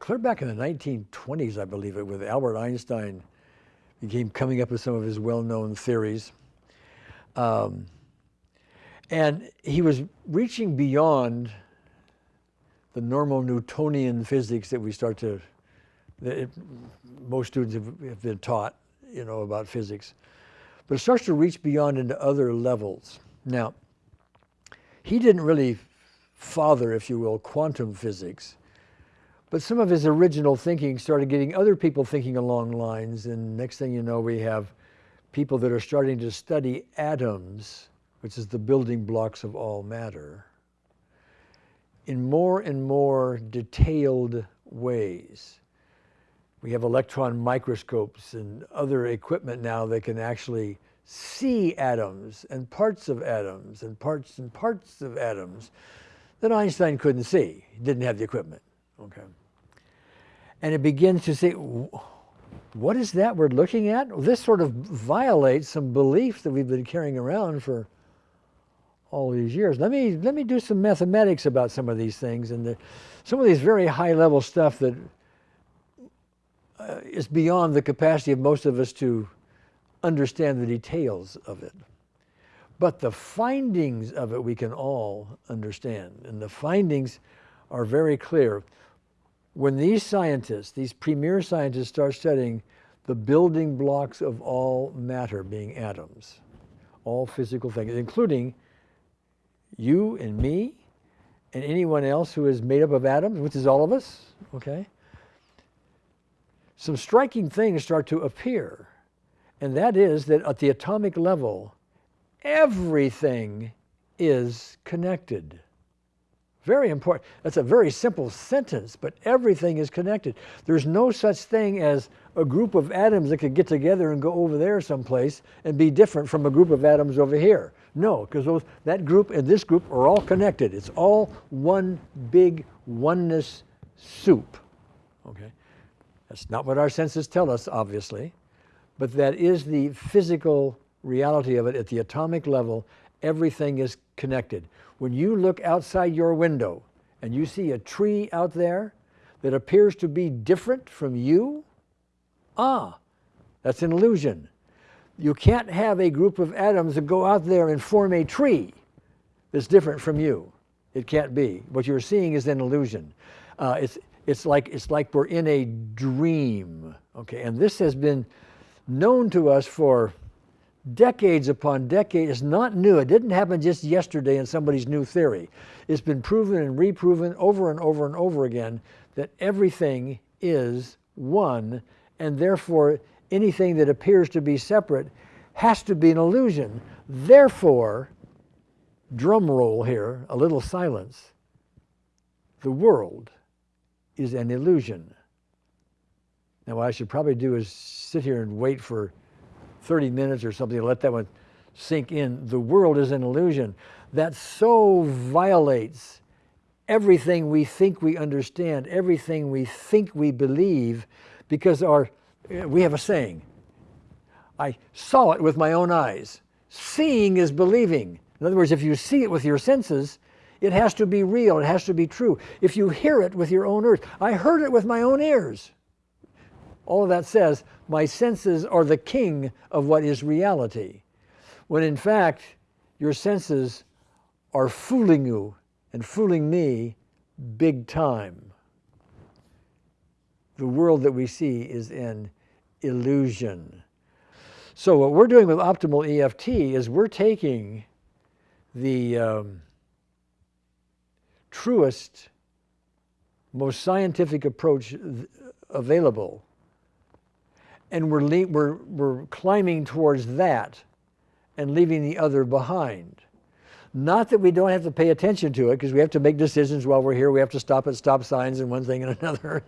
clear back in the 1920s, I believe it, with Albert Einstein became coming up with some of his well-known theories. Um, and he was reaching beyond the normal Newtonian physics that we start to, that it, most students have, have been taught, you know, about physics. But it starts to reach beyond into other levels. Now, he didn't really father, if you will, quantum physics. But some of his original thinking started getting other people thinking along lines. And next thing you know, we have people that are starting to study atoms, which is the building blocks of all matter, in more and more detailed ways. We have electron microscopes and other equipment now that can actually see atoms and parts of atoms and parts and parts of atoms that Einstein couldn't see. He didn't have the equipment. Okay. And it begins to say, what is that we're looking at? This sort of violates some beliefs that we've been carrying around for all these years. Let me, let me do some mathematics about some of these things and the, some of these very high level stuff that uh, is beyond the capacity of most of us to understand the details of it. But the findings of it we can all understand. And the findings are very clear. When these scientists, these premier scientists start studying the building blocks of all matter being atoms, all physical things, including you and me and anyone else who is made up of atoms, which is all of us, okay? Some striking things start to appear. And that is that at the atomic level, everything is connected. Very important. That's a very simple sentence, but everything is connected. There's no such thing as a group of atoms that could get together and go over there someplace and be different from a group of atoms over here. No, because that group and this group are all connected. It's all one big oneness soup. Okay? That's not what our senses tell us, obviously, but that is the physical reality of it at the atomic level. Everything is connected. When you look outside your window and you see a tree out there that appears to be different from you, ah, that's an illusion. You can't have a group of atoms that go out there and form a tree that's different from you. It can't be. What you're seeing is an illusion. Uh, it's, it's, like, it's like we're in a dream, okay? And this has been known to us for decades upon decades. It's not new. It didn't happen just yesterday in somebody's new theory. It's been proven and reproven over and over and over again that everything is one, and therefore anything that appears to be separate has to be an illusion. Therefore, drum roll here, a little silence, the world is an illusion. Now what I should probably do is sit here and wait for 30 minutes or something to let that one sink in. The world is an illusion. That so violates everything we think we understand, everything we think we believe, because our, we have a saying, I saw it with my own eyes. Seeing is believing. In other words, if you see it with your senses, it has to be real, it has to be true. If you hear it with your own ears, I heard it with my own ears. All of that says, my senses are the king of what is reality. When in fact, your senses are fooling you and fooling me big time. The world that we see is an illusion. So what we're doing with optimal EFT is we're taking the um, truest, most scientific approach available and we're, we're, we're climbing towards that and leaving the other behind. Not that we don't have to pay attention to it, because we have to make decisions while we're here. We have to stop at stop signs and one thing and another,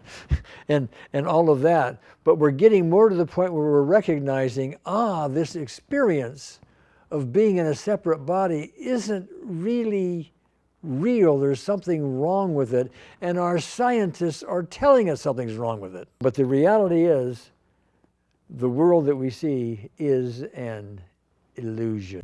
and, and all of that. But we're getting more to the point where we're recognizing, ah, this experience of being in a separate body isn't really real. There's something wrong with it, and our scientists are telling us something's wrong with it. But the reality is, the world that we see is an illusion.